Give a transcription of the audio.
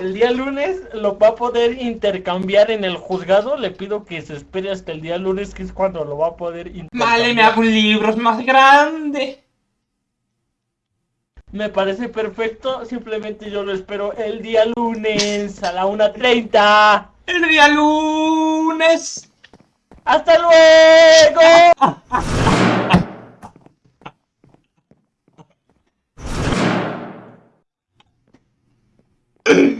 el día lunes lo va a poder intercambiar en el juzgado. Le pido que se espere hasta el día lunes, que es cuando lo va a poder intercambiar. Vale, me hago un libro más grande. Me parece perfecto, simplemente yo lo espero el día lunes a la 1.30. El día lunes. ¡Hasta luego!